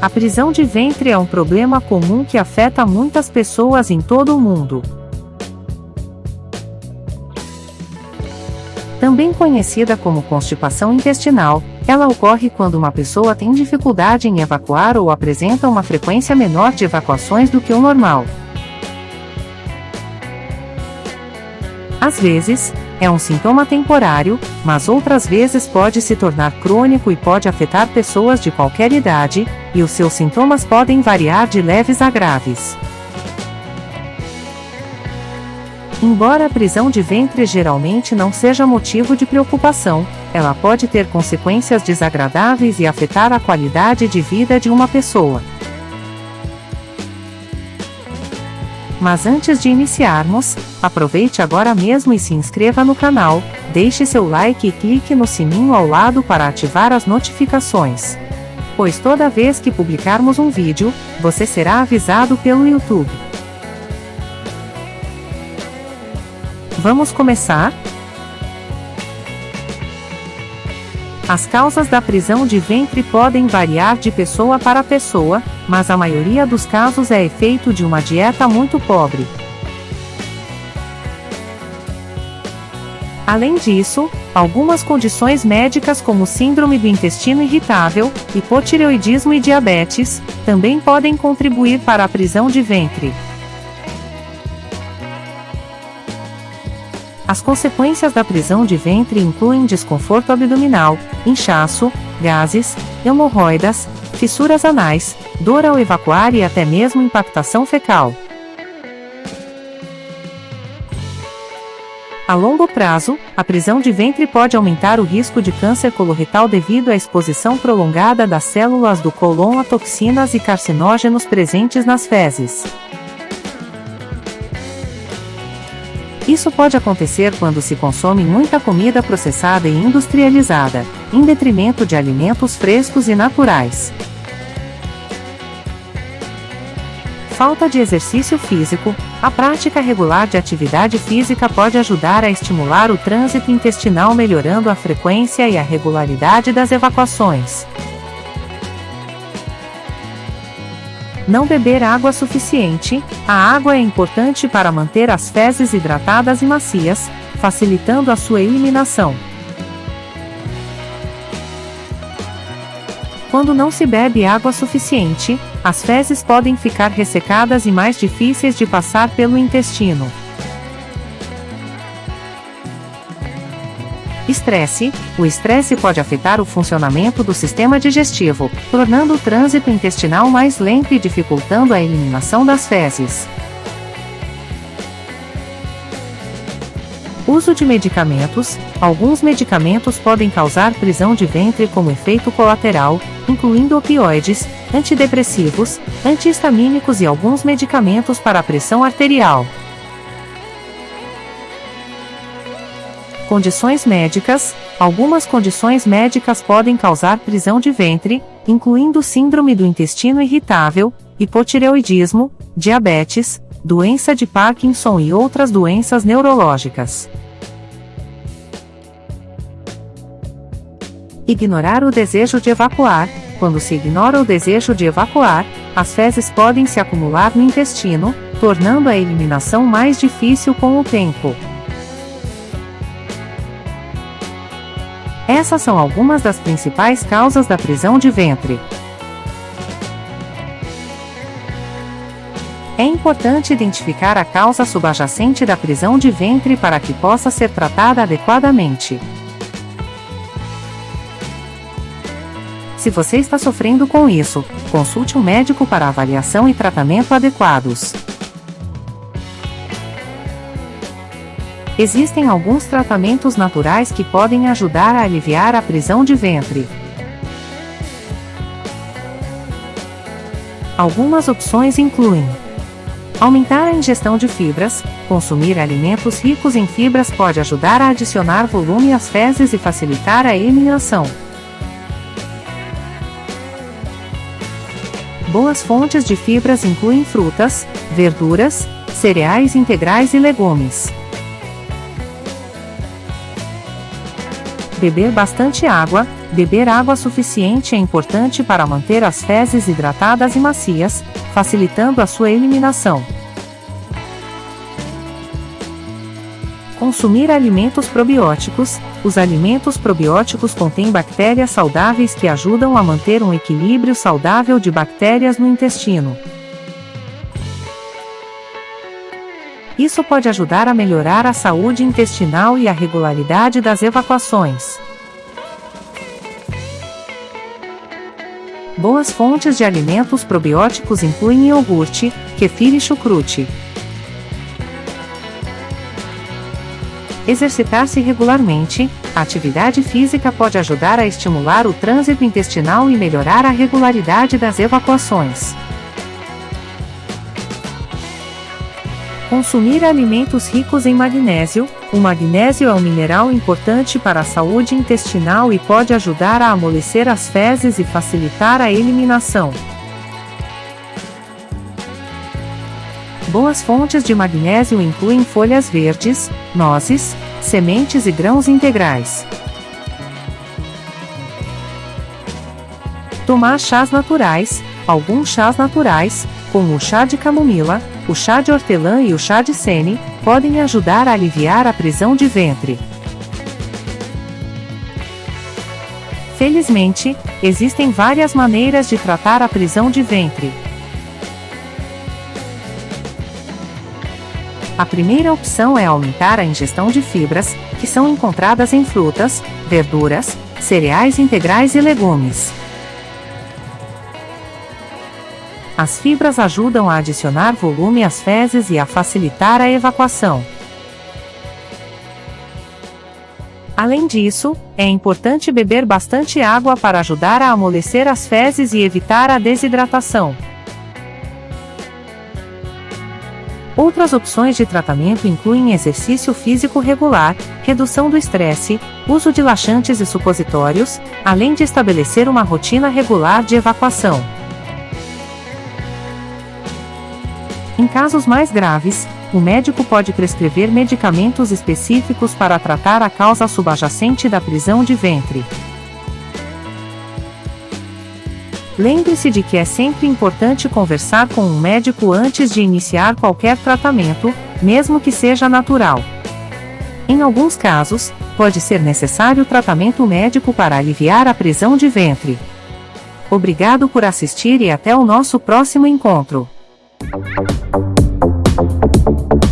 A prisão de ventre é um problema comum que afeta muitas pessoas em todo o mundo. Também conhecida como constipação intestinal, ela ocorre quando uma pessoa tem dificuldade em evacuar ou apresenta uma frequência menor de evacuações do que o normal. Às vezes, é um sintoma temporário, mas outras vezes pode se tornar crônico e pode afetar pessoas de qualquer idade, e os seus sintomas podem variar de leves a graves. Embora a prisão de ventre geralmente não seja motivo de preocupação, ela pode ter consequências desagradáveis e afetar a qualidade de vida de uma pessoa. Mas antes de iniciarmos, aproveite agora mesmo e se inscreva no canal, deixe seu like e clique no sininho ao lado para ativar as notificações. Pois toda vez que publicarmos um vídeo, você será avisado pelo YouTube. Vamos começar? As causas da prisão de ventre podem variar de pessoa para pessoa, mas a maioria dos casos é efeito de uma dieta muito pobre. Além disso, algumas condições médicas como síndrome do intestino irritável, hipotireoidismo e diabetes, também podem contribuir para a prisão de ventre. As consequências da prisão de ventre incluem desconforto abdominal, inchaço, gases, hemorroidas, fissuras anais, dor ao evacuar e até mesmo impactação fecal. A longo prazo, a prisão de ventre pode aumentar o risco de câncer coloretal devido à exposição prolongada das células do cólon a toxinas e carcinógenos presentes nas fezes. Isso pode acontecer quando se consome muita comida processada e industrializada, em detrimento de alimentos frescos e naturais. Falta de exercício físico, a prática regular de atividade física pode ajudar a estimular o trânsito intestinal, melhorando a frequência e a regularidade das evacuações. Não beber água suficiente. A água é importante para manter as fezes hidratadas e macias, facilitando a sua eliminação. Quando não se bebe água suficiente, as fezes podem ficar ressecadas e mais difíceis de passar pelo intestino. Estresse: o estresse pode afetar o funcionamento do sistema digestivo, tornando o trânsito intestinal mais lento e dificultando a eliminação das fezes. Uso de medicamentos: alguns medicamentos podem causar prisão de ventre como efeito colateral, incluindo opioides, antidepressivos, antihistamínicos e alguns medicamentos para a pressão arterial. Condições médicas: algumas condições médicas podem causar prisão de ventre, incluindo síndrome do intestino irritável, hipotireoidismo, diabetes, doença de Parkinson e outras doenças neurológicas. Ignorar o desejo de evacuar: quando se ignora o desejo de evacuar, as fezes podem se acumular no intestino, tornando a eliminação mais difícil com o tempo. Essas são algumas das principais causas da prisão de ventre. É importante identificar a causa subjacente da prisão de ventre para que possa ser tratada adequadamente. Se você está sofrendo com isso, consulte um médico para avaliação e tratamento adequados. Existem alguns tratamentos naturais que podem ajudar a aliviar a prisão de ventre. Algumas opções incluem aumentar a ingestão de fibras, consumir alimentos ricos em fibras pode ajudar a adicionar volume às fezes e facilitar a eliminação. Boas fontes de fibras incluem frutas, verduras, cereais integrais e legumes. Beber bastante água. Beber água suficiente é importante para manter as fezes hidratadas e macias, facilitando a sua eliminação. Consumir alimentos probióticos. Os alimentos probióticos contêm bactérias saudáveis que ajudam a manter um equilíbrio saudável de bactérias no intestino. Isso pode ajudar a melhorar a saúde intestinal e a regularidade das evacuações. Boas fontes de alimentos probióticos incluem iogurte, kefir e chucrute. Exercitar-se regularmente, a atividade física pode ajudar a estimular o trânsito intestinal e melhorar a regularidade das evacuações. Consumir alimentos ricos em magnésio. O magnésio é um mineral importante para a saúde intestinal e pode ajudar a amolecer as fezes e facilitar a eliminação. Boas fontes de magnésio incluem folhas verdes, nozes, sementes e grãos integrais. Tomar chás naturais. Alguns chás naturais, como o chá de camomila, o chá de hortelã e o chá de sene, podem ajudar a aliviar a prisão de ventre. Felizmente, existem várias maneiras de tratar a prisão de ventre. A primeira opção é aumentar a ingestão de fibras, que são encontradas em frutas, verduras, cereais integrais e legumes. As fibras ajudam a adicionar volume às fezes e a facilitar a evacuação. Além disso, é importante beber bastante água para ajudar a amolecer as fezes e evitar a desidratação. Outras opções de tratamento incluem exercício físico regular, redução do estresse, uso de laxantes e supositórios, além de estabelecer uma rotina regular de evacuação. Em casos mais graves, o médico pode prescrever medicamentos específicos para tratar a causa subjacente da prisão de ventre. Lembre-se de que é sempre importante conversar com um médico antes de iniciar qualquer tratamento, mesmo que seja natural. Em alguns casos, pode ser necessário tratamento médico para aliviar a prisão de ventre. Obrigado por assistir e até o nosso próximo encontro. Thank you.